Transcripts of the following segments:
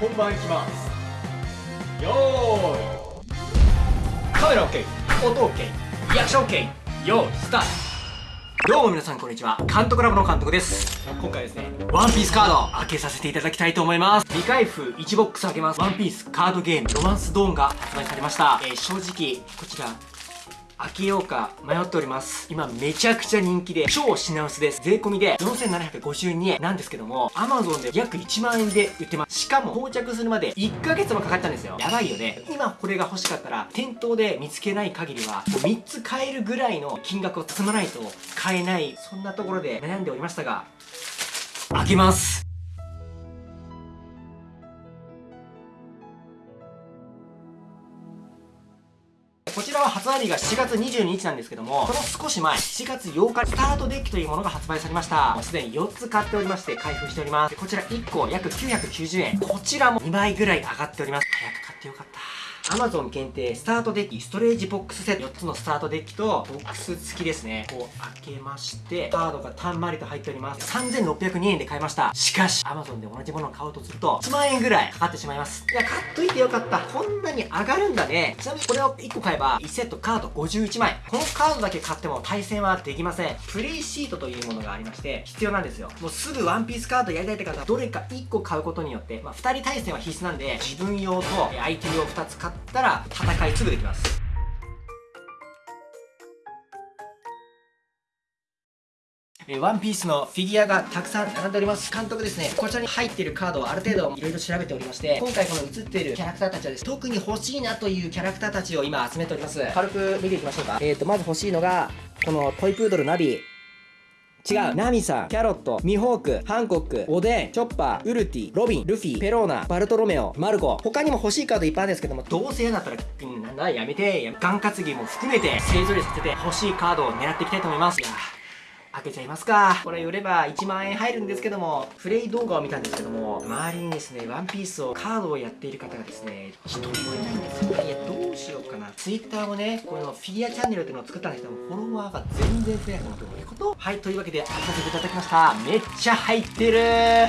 本番いきます。よーい。カメラ OK 音 OK リアクション OK よーいスタート。どうも皆さんこんにちは。監督ラボの監督です。今回ですね。ワンピースカード開けさせていただきたいと思います。未開封1ボックス開けます。ワンピースカードゲームロマンスドーンが発売されました、えー、正直こちら開けようか迷っております。今めちゃくちゃ人気で超品薄です。税込みで4752円なんですけども Amazon で約1万円で売ってます。しかも到着するまで1ヶ月もかかったんですよ。やばいよね。今これが欲しかったら店頭で見つけない限りはもう3つ買えるぐらいの金額を積まないと買えないそんなところで悩んでおりましたが開けます。こちらは発売日が7月22日なんですけども、その少し前、7月8日、スタートデッキというものが発売されました。もうすでに4つ買っておりまして、開封しております。こちら1個約990円。こちらも2倍ぐらい上がっております。早く買ってよかった。Amazon 限定スタートデッキストレージボックスセット4つのスタートデッキとボックス付きですね。こう開けましてカードがたんまりと入っております。3602円で買いました。しかし Amazon で同じものを買おうとすると1万円ぐらいかかってしまいます。いや買っといてよかった。こんなに上がるんだね。ちなみにこれを1個買えば1セットカード51枚このカードだけ買っても対戦はできません。プレイシートというものがありまして必要なんですよ。もうすぐワンピースカードやりたいって方はどれか1個買うことによって、まあ、2人対戦は必須なんで自分用と相手用2つ買ってたら戦いすぐできます。ワンピースのフィギュアがたくさん並んでおります。監督ですね。こちらに入っているカードをある程度いろいろ調べておりまして今回この映っているキャラクターたちはです特に欲しいなというキャラクターたちを今集めております。軽く見ていきましょうか。えーとまず欲しいのがこのトイプードルナビ。違う。ナミさんキャロットミホークハンコックおでんチョッパーウルティロビンルフィペローナバルトロメオマルコ。他にも欲しいカードいっぱいあるんですけども。どうせ嫌だったら、うん、なんだやめて。眼担ぎも含めて勢ぞろいさせて欲しいカードを狙っていきたいと思います。いや開けちゃいますか。これ売れば1万円入るんですけどもプレイ動画を見たんですけども周りにですねワンピースをカードをやっている方がですね1人もいないんですよ。いやどうしようかな。Twitter もねこのフィギュアチャンネルっていうのを作ったんですけどもフォロワーが全然増えないのどういうことはいというわけで開かせていただきました。めっちゃ入ってる。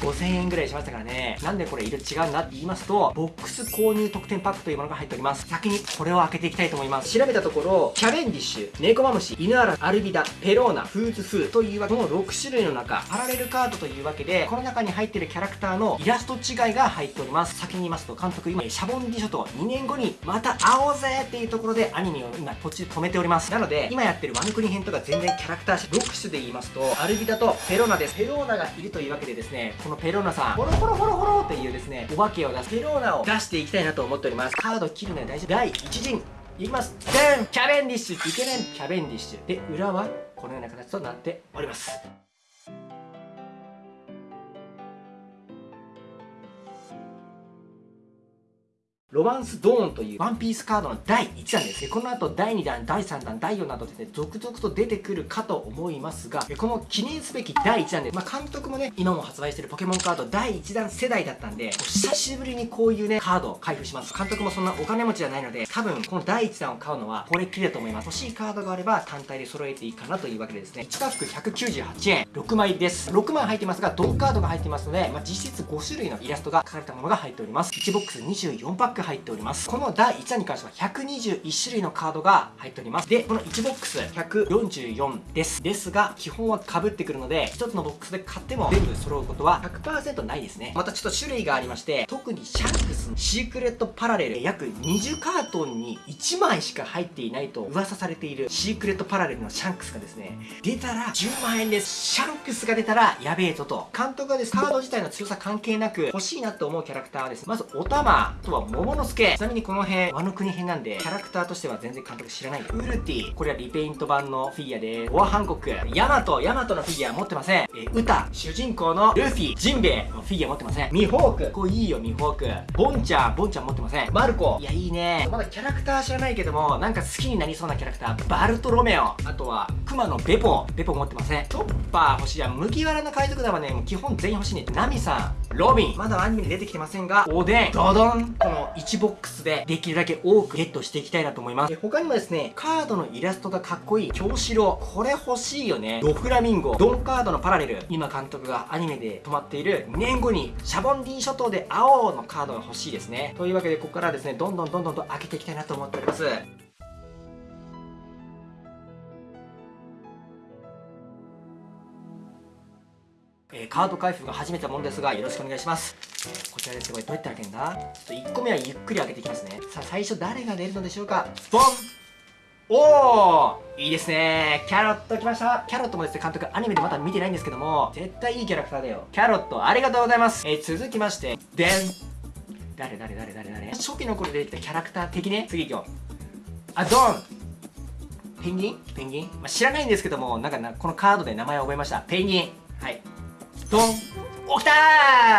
5000円ぐらいしましたからね。なんでこれ色違うなって言いますとボックス購入特典パックというものが入っております。先にこれを開けていきたいと思います。調べたところキャベンディッシュネコマムシ犬アラアルビダペローナフーズフーというわけの6種類の中パラレルカードというわけでこの中に入ってるキャラクターのイラスト違いが入っております。先に言いますと監督今シャボンディショと2年後にまた会おうぜっていうところでアニメを今途中止めております。なので今やってるワンクリ編とか全然キャラクター6種で言いますとアルビダとペローナですペローナがいるというわけでですねこのペローナさんホロホロホロホロっていうですねお化けを出すペローナを出していきたいなと思っております。カード切るのは大丈夫第1陣。いきます。でんキャベンディッシュイケメンキャベンディッシュで裏はこのような形となっております。ロマンスドーンというワンピースカードの第1弾です。この後第2弾、第3弾、第4弾とですね、続々と出てくるかと思いますが、この記念すべき第1弾で、まあ、監督もね、今も発売してるポケモンカード第1弾世代だったんで、久しぶりにこういうね、カードを開封します。監督もそんなお金持ちじゃないので、多分この第1弾を買うのはこれっきりだと思います。欲しいカードがあれば単体で揃えていいかなというわけでですね、1パック198円、6枚です。6枚入ってますが、ドンカードが入ってますので、まあ、実質5種類のイラストが書かれたものが入っております。1ボックス24パック入っております。この第1弾に関しては121種類のカードが入っております。で、この1ボックス144です。ですが、基本は被ってくるので、1つのボックスで買っても全部揃うことは100%ないですね。またちょっと種類がありまして、特にシャンクスのシークレットパラレル、約20カートンに1枚しか入っていないと噂されているシークレットパラレルのシャンクスがですね、出たら10万円です。シャンクスが出たらやべえぞと。監督がです、カード自体の強さ関係なく欲しいなと思うキャラクターはです、まずおたま、あとは桃之助、ちなみにこの辺、ワノ国編なんで、キャラクターとしては全然監督知らない。ウルティ、これはリペイント版のフィギュアで、ボアハンコック、ヤマト、ヤマトのフィギュア持ってません。えウタ、主人公のルフィ、ジンベエのフィギュア持ってません。ミホーク、これいいよ、ミホーク。ボンちゃん、ボンちゃん持ってません。マルコ、いや、いいね。まだキャラクター知らないけども、なんか好きになりそうなキャラクター、バルトロメオ。あとは、クマのベポ、ベポ持ってません。トッパー欲しいや、麦わらの海賊団はね、もう基本全員欲しいね。ナミさん、ロビン。まだアニメに出てきてませんが、おでん、ドドン。この1ボックスでできるだけ多くゲットしていきたいなと思います。他にもですね、カードのイラストがかっこいい、京志郎。これ欲しいよね。ドフラミンゴ、ドンカードのパラレル。今監督がアニメで止まっている2年後にシャボンディ諸島で青のカードが欲しいですね。というわけで、ここからですね、どんどんどんどんと開けていきたいなと思っております。えー、カード開封が初めてのものですがよろしくお願いします。こちらです。これどうやって開けるんだ？ちょっと1個目はゆっくり開けていきますね。さあ最初誰が出るのでしょうか？ボン！おおいいですね。キャロット来ました。キャロットもですね監督アニメでまだ見てないんですけども絶対いいキャラクターだよ。キャロットありがとうございます。えー、続きましてでん誰誰誰誰誰？初期の頃出てきたキャラクター的ね？次行こう。あドン！ペンギン？ペンギン、まあ、知らないんですけどもなんかなこのカードで名前を覚えました。ペンギン。ドンおきた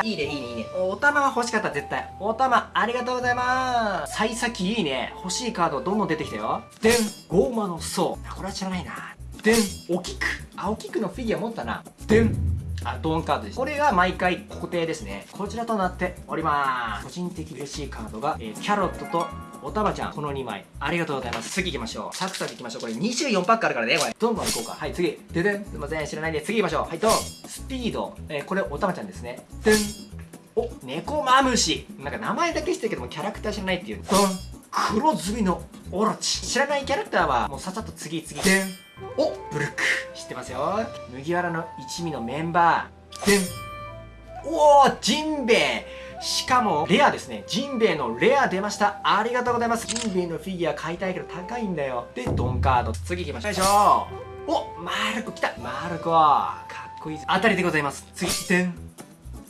ー。いいねいいねいいね。お玉は欲しかった絶対。お玉ありがとうございます。幸先いいね。欲しいカードどんどん出てきたよ。でんゴーマの層これは知らないな。でんおキクあおキクのフィギュア持ったな。でんあドーンカードです。これが毎回固定ですね。こちらとなっております。個人的嬉しいカードが、えー、キャロットとおたまちゃん、この2枚。ありがとうございます。次行きましょう。サクサク行きましょう。これ24パックあるからね、これ。どんどん行こうか。はい、次。ででん。すいません、知らないんで、次行きましょう。はい、ドン。スピード。えー、これ、おたまちゃんですね。でん。お、猫マムシ。なんか名前だけ知ってるけども、キャラクター知らないっていう。ドン。黒ずみのオロチ。知らないキャラクターは、もうさっさと次々。でん。お、ブルック。知ってますよ。麦わらの一味のメンバー。でん。おー、ジンベエ。しかも、レアですね。ジンベエのレア出ました。ありがとうございます。ジンベエのフィギュア買いたいけど高いんだよ。で、ドンカード。次行きましょう。よいしょおマルコ来たマルコかっこいい当たりでございます。次、でん。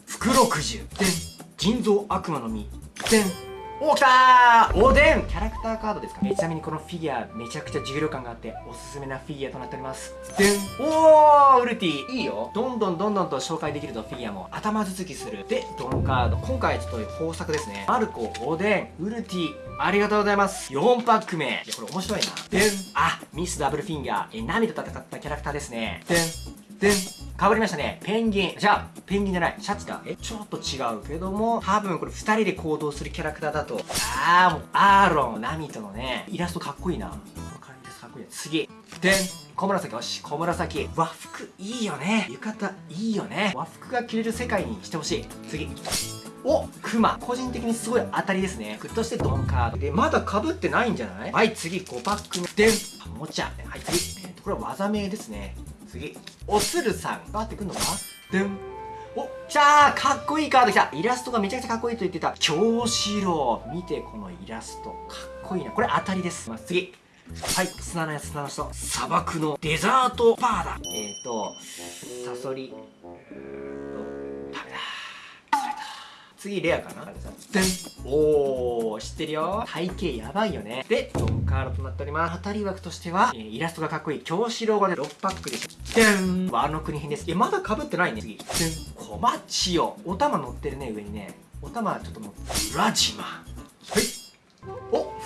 袋くじゅ。でん。人造悪魔の実。でん。おきたーおでん。キャラクターカードですか？ちなみにこのフィギュアめちゃくちゃ重量感があっておすすめなフィギュアとなっております。でん。おーウルティいいよ。どんどんどんどんと紹介できるとフィギュアも頭続きする。でドンカード。今回ちょっと豊作ですね。マルコおでん。ウルティありがとうございます。4パック目。いやこれ面白いな。でん。あミスダブルフィンガー。えナミと戦ったキャラクターですね。でんでん変わりましたね。ペンギン。じゃあ、ペンギンじゃない。シャチだ。え、ちょっと違うけども、多分これ二人で行動するキャラクターだと。あー、もう、アーロン、ナミとのね、イラストかっこいいな。この感じです。かっこいい。次。でん。小紫よし、小紫。和服いいよね。浴衣いいよね。和服が着れる世界にしてほしい。次。おクマ個人的にすごい当たりですねグッとしてドンカードでまだかぶってないんじゃない？はい次5パック目でんおもちゃはい次、えー、とこれは技名ですね次。おつるさん。がってくんのか？でん。お来たーかっこいいカード来た。イラストがめちゃくちゃかっこいいと言ってた。京志郎。見てこのイラスト。かっこいいな。これ当たりです、まあ、次。はい。砂のやつ砂の人。砂漠のデザートバーだ。えっ、ー、とサソリ。次レアかな？でん。おー知ってるよ。体型やばいよね。でドンカードとなっております。当たり枠としては、えー、イラストがかっこいい京志郎がね6パックでしょ。でん。ワの国編です。えまだかぶってないね。次。でん。小町よ。お玉乗ってるね上にね。お玉ちょっと乗ってラジマはい。お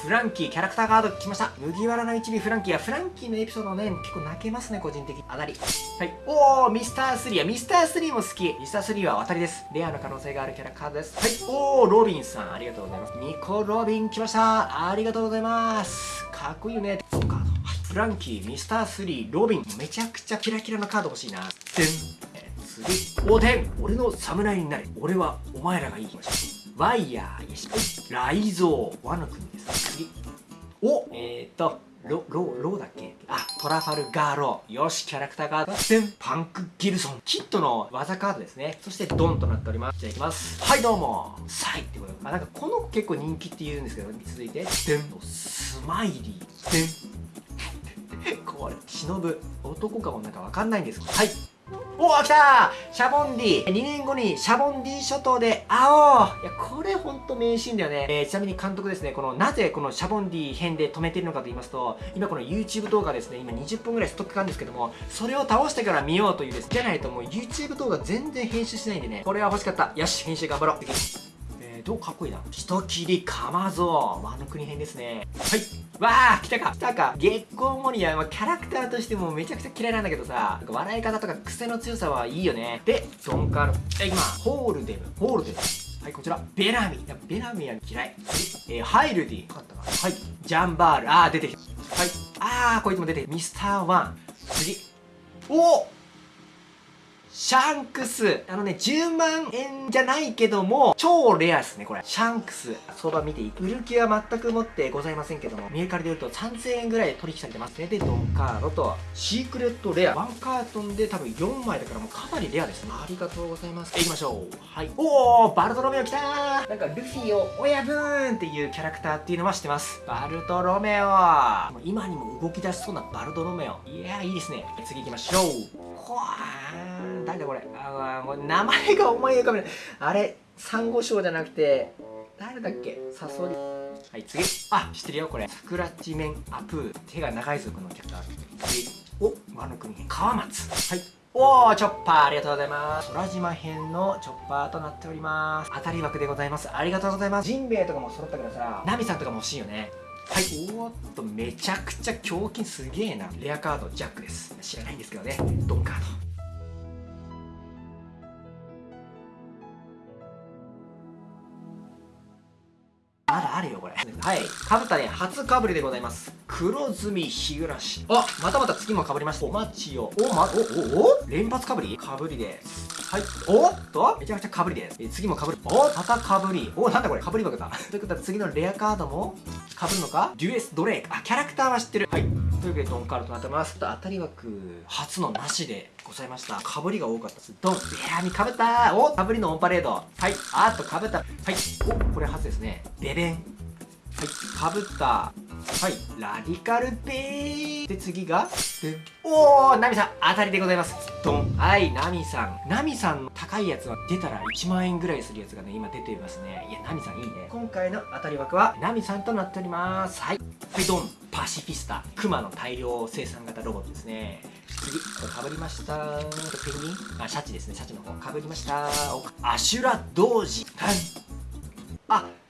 フランキーキャラクターカード来ました。麦わらの一味フランキーやフランキーのエピソードね結構泣けますね個人的当たり。はい。おおミスター3や。ミスター3も好き。ミスター3は当たりです。レアの可能性があるキャラカードです。はい。おおロビンさんありがとうございます。ニコロビン来ました。ありがとうございます。かっこいいよね。カードはいフランキーミスター3ロビン。めちゃくちゃキラキラなカード欲しいな。でん次。おでん俺の侍になれ。俺はお前らがいいワイヤー、よし。ライゾー。ワの国です。次。おえーと、ロ、ロ、ロだっけ？あ、トラファルガーロー。よし、キャラクターカード。でん、パンクギルソン。キットの技カードですね。そしてドンとなっております。じゃあいきます。はい、どうも。サイってことあ、なんかこの子結構人気って言うんですけど、続いて、でん、スマイリー。でん、これ、忍ぶ。男かもなんかわかんないんですけど。はい。おお来たシャボンディ !2 年後にシャボンディ諸島で会おういや、これほんと名シーンだよね。えー、ちなみに監督ですね、この、なぜこのシャボンディ編で止めてるのかと言いますと、今この YouTube 動画ですね、今20分ぐらいストックがあるんですけども、それを倒してから見ようというです。じゃないともう YouTube 動画全然編集しないんでね、これは欲しかった。よし、編集頑張ろう。どうかっこいいな人切りかまぞワノ国編ですねはいわあ来たか来たかゲッコーモリアはキャラクターとしてもめちゃくちゃ嫌いなんだけどさ笑い方とか癖の強さはいいよねでドンカードえ今ホールデムホールデムはい、こちら。ベラミー。ベラミーは嫌い。えー、ハイルディン。かったかはい。ジャンバール。あー、出てきた。はい。あー、こいつも出て。ミスターワン。次。おシャンクス。あのね、10万円じゃないけども、超レアですね、これ。シャンクス。相場見ていい？売る気は全く持ってございませんけども、メルカリで売ると3000円ぐらい取引されてますね。で、ドンカードと、シークレットレア。ワンカートンで多分4枚だからもうかなりレアですね。ありがとうございます。行きましょう。はい。おー、バルトロメオ来たーなんか、ルフィを親分っていうキャラクターっていうのは知ってます？バルトロメオ今にも動き出しそうなバルトロメオ。いやー、いいですね。次行きましょう。ほわー。誰だこれあもう名前が思い浮かべない。あれサンゴ礁じゃなくて誰だっけ？サソリ。はい次。あ知ってるよこれ。スクラッチメンアプー。手が長い族のキャラクター。次。お和の国川松。はい。おーチョッパー。ありがとうございます。空島編のチョッパーとなっております。当たり枠でございます。ありがとうございます。ジンベエとかも揃ったからさナミさんとかも欲しいよね。はい。おっとめちゃくちゃ胸筋すげえな。レアカードジャックです。知らないんですけどね。ドンカード。まだあるよこれ。はい。かぶったね初かぶりでございます。黒ずみ日暮あまたまた次もかぶりました。お待ちよおまおおお連発かぶり？かぶりです。はい。おっとめちゃくちゃかぶりです。え次もかぶる。おまたかぶり。おなんだこれ？かぶり枠だということは次のレアカードもかぶるのか？デュエスドレイクあキャラクターは知ってる。はい。というわけでドンカードとなってます。当たり枠初のなしでございました。かぶりが多かったです。ドン。ベアミかぶったおかぶりのオンパレード。はい。あっとかぶった。はい。おこれ初ですね。ベベン。はい。かぶったはいラディカルペーで次が？でおーナミさん当たりでございます。ドン。はいナミさん。ナミさんの高いやつは出たら1万円ぐらいするやつがね今出ていますね。いやナミさんいいね。今回の当たり枠は？ナミさんとなっております。はい。はいドン。パシフィスタ。クマの大量生産型ロボットですね。次これかぶりました。ペンギン？あシャチですね。シャチの方かぶりました。アシュラ童子はい。あ名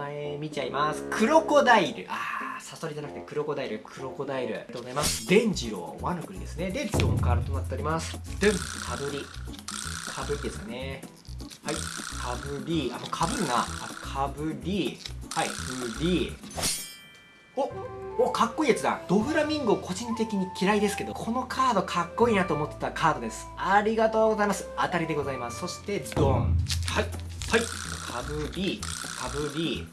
前見ちゃいます。クロコダイル。あーサソリじゃなくてクロコダイル。クロコダイル。ありがとうございます。デンジローワノ国ですね。でドンカールとなっております。でんかぶり。かぶりですかね。はい。かぶり。あもうかぶるな。あかぶり。はい。ふり。おおかっこいいやつだ。ドフラミンゴ個人的に嫌いですけどこのカードかっこいいなと思ってたカードです。ありがとうございます。当たりでございます。そしてドン。はい。はい。かぶりかぶり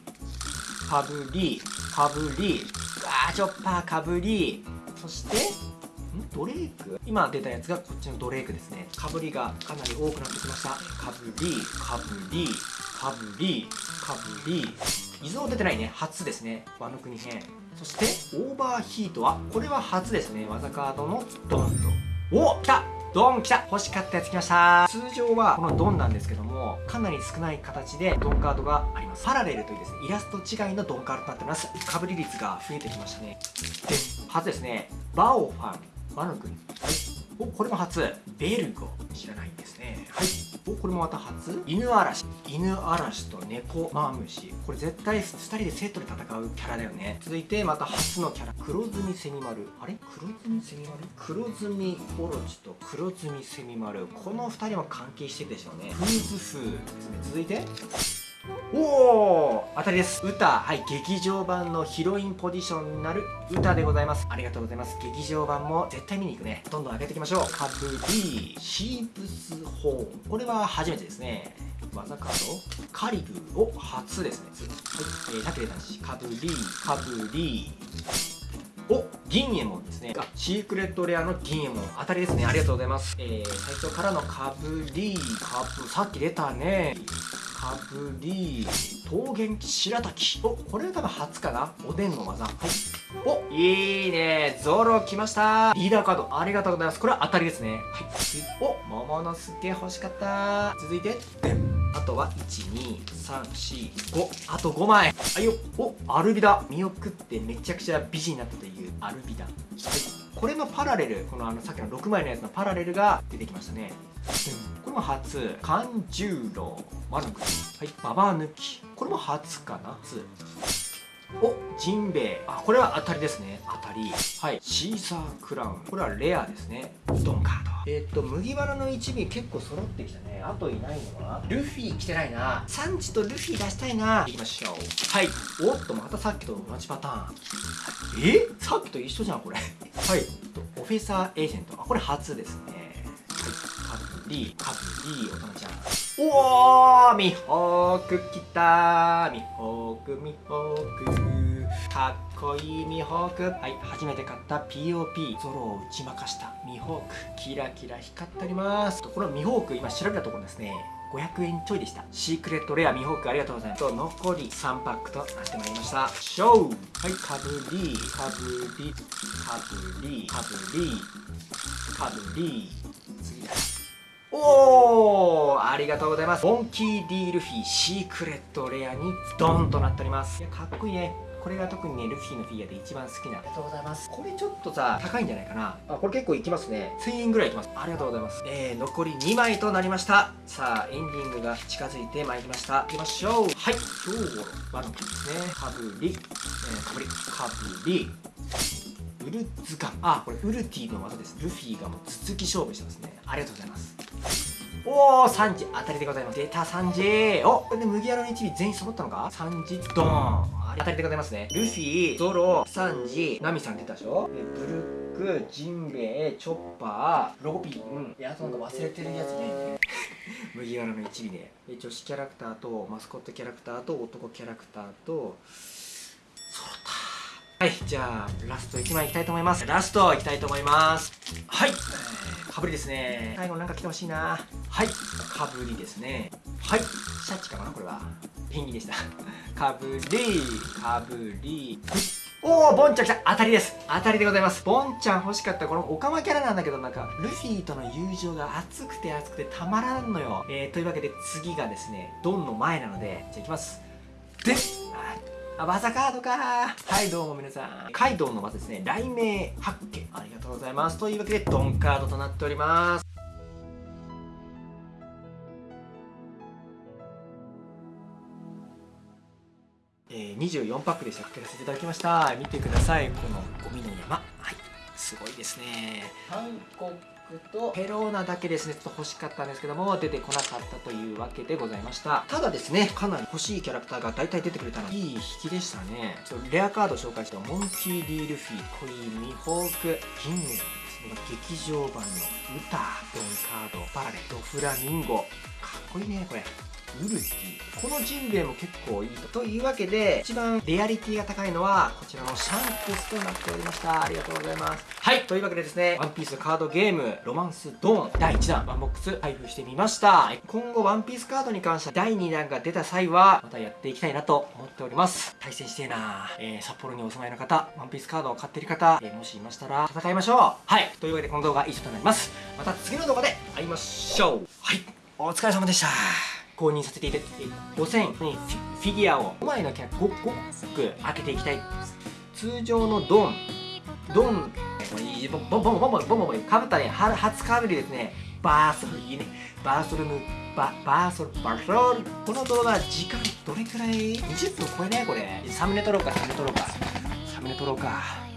かぶりかぶりあーチョッパーかぶりそしてん？ドレイク？今出たやつがこっちのドレイクですね。かぶりがかなり多くなってきました。かぶりかぶりかぶりかぶり伊豆出てないね。初ですね。ワノ国編。そしてオーバーヒートは？これは初ですね。技カードのドンと。お来た！ドン来た欲しかったやつ来ました。通常はこのドンなんですけどもかなり少ない形でドンカードがあります。パラレルというですねイラスト違いのドンカードとなってます。かぶり率が増えてきましたね。で初ですねバオファンワノ君。はい。おこれも初。ベルゴ知らないんですね。はい。おこれもまた初？犬嵐。犬嵐と猫。マムシこれ絶対2人でセットで戦うキャラだよね。続いてまた初のキャラ。黒ずみセミマルあれ？黒ずみセミマル黒ずみオロチと。黒ずみセミマルこの2人は関係してるでしょうね。フーズ風ですね。続いて？おお当たりです。歌。はい劇場版のヒロインポジションになる歌でございます。ありがとうございます。劇場版も絶対見に行くね。どんどん上げていきましょう。カブリシープスホーンこれは初めてですね。技カード。カリブを初ですね。はい、えー、タケレ男子。カブリカブリお銀エモンですね。あシークレットレアの銀エモン当たりですね。ありがとうございます。えー、最初からのかぶりかぶさっき出たねかぶり桃源白滝おこれは多分初かな。おでんの技。はい。おいいね。ゾロ来ました。リーダーカード。ありがとうございます。これは当たりですね。はい。お桃のすけ欲しかった。続いてあとは12345あと5枚。はいよおアルビダ。見送ってめちゃくちゃ美人になったというアルビダ。はい。これのパラレル。このあのさっきの6枚のやつのパラレルが出てきましたね、初勘十郎。マルクはい。ババ抜き。これも初かな。初。おジンベエ。あこれは当たりですね。当たり。はい。シーサークラウン。これはレアですね。ドンカード。えー、っと麦わらの一尾結構揃ってきたね。あといないのはルフィ来てないな。サンジとルフィ出したいな。行きましょう。はい。おっとまたさっきと同じパターン。え？さっきと一緒じゃんこれ。はい。オフェサーエージェント。あこれ初ですねはいカブリカブリおたまちゃんおーミホーク来た。ミホークミホーク。かっこいいミホーク。はい初めて買った。POP ゾロを打ち負かした。ミホークキラキラ光っております。このミホーク今調べたところですね。500円ちょいでした。シークレットレアミホークありがとうございます。と残り3パックとなってまいりました。ショー。はいかぶり。かぶり。かぶり。かぶり。かぶり。次だ。おーありがとうございます。モンキー D ルフィシークレットレアにドンとなっております。いやかっこいいね。これが特にねルフィのフィギュアで一番好きな。ありがとうございます。これちょっとさ高いんじゃないかな。あこれ結構いきますね。1000円ぐらいいきます。ありがとうございます。えー、残り2枚となりました。さあエンディングが近づいてまいりました。いきましょう。はい。今日のワノキですね。かぶり、えー、かぶり。かぶりウルズガン。あこれウルティの技です。ルフィがもう頭突き勝負してますね。ありがとうございます。おお3時当たりでございます。出た3時おこれで麦わらの一尾全員揃ったのか？3時ドーン。当たりでございますね。ルフィゾロサンジナミさん出たでしょ？でブルックジンベエチョッパーロビン。いやあとなんか忘れてるやつね。麦わらの一尾でで女子キャラクターとマスコットキャラクターと男キャラクターとはいじゃあラスト1枚いきたいと思います。ラストいきたいと思います。はい、えー、かぶりですね。最後なんか来てほしいな。はい。かぶりですね。はい。シャチかなこれは。ペンギンでした。かぶり。かぶり。おおボンちゃん来た。当たりです。当たりでございます。ボンちゃん欲しかった。このオカマキャラなんだけどなんかルフィとの友情が熱くて熱くてたまらんのよ。えー、というわけで次がですねドンの前なのでじゃあいきます。であ、技カードかはい、どうも皆さん。カイドウの技ですね。雷鳴八景。ありがとうございます。というわけで、ドンカードとなっております。えー、24パックで借景させていただきました見てくださいこのゴミの山はいすごいですね韓国とペローナだけですねちょっと欲しかったんですけども出てこなかったというわけでございました。ただですねかなり欲しいキャラクターが大体出てくれたのいい引きでしたね。ちょっとレアカード紹介したモンキー・ディールフィコイミホークキングですね。劇場版のウタドンカードパラレルドフラミンゴ。かっこいいねこれ。ウルこのジンベエも結構いいと。というわけで一番レアリティが高いのはこちらのシャンクスとなっておりました。ありがとうございます。はい。というわけでですねワンピースカードゲームロマンスドーン第1弾ワンボックス開封してみました。今後ワンピースカードに関しては第2弾が出た際はまたやっていきたいなと思っております。対戦してえな。えー、札幌にお住まいの方ワンピースカードを買っている方、えー、もしいましたら戦いましょう。はい。というわけでこの動画は以上となります。また次の動画で会いましょう。はい。お疲れ様でした購入させていただいて5000にフィギュアを5枚のキャラ 5, 5個開けていきたい。通常のドンドンボンボンボンボンボンボンボンかぶったね初かぶりですねバーソルいいねバーソルムババーソルバーソルこの動画時間どれくらい20分超えないこれサムネ撮ろうかサムネ撮ろうかサムネ撮ろうか